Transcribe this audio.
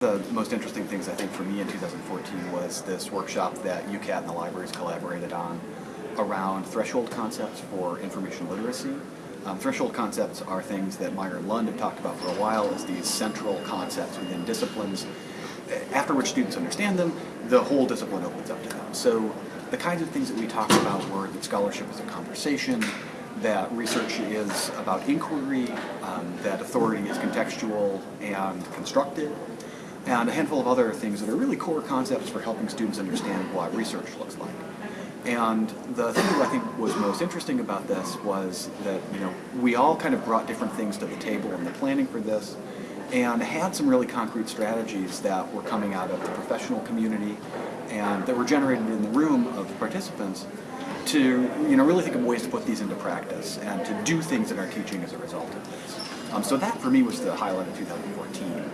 The most interesting things I think for me in 2014 was this workshop that UCAT and the libraries collaborated on around threshold concepts for information literacy. Um, threshold concepts are things that Meyer and Land have talked about for a while as these central concepts within disciplines. After which students understand them, the whole discipline opens up to them. So the kinds of things that we talked about were that scholarship is a conversation, that research is about inquiry, um, that authority is contextual and constructed, and a handful of other things that are really core concepts for helping students understand what research looks like. And the thing that I think was most interesting about this was that, you know, we all kind of brought different things to the table in the planning for this and had some really concrete strategies that were coming out of the professional community and that were generated in the room of participants to, you know, really think of ways to put these into practice and to do things in our teaching as a result of this. Um, so that for me was the highlight of 2014.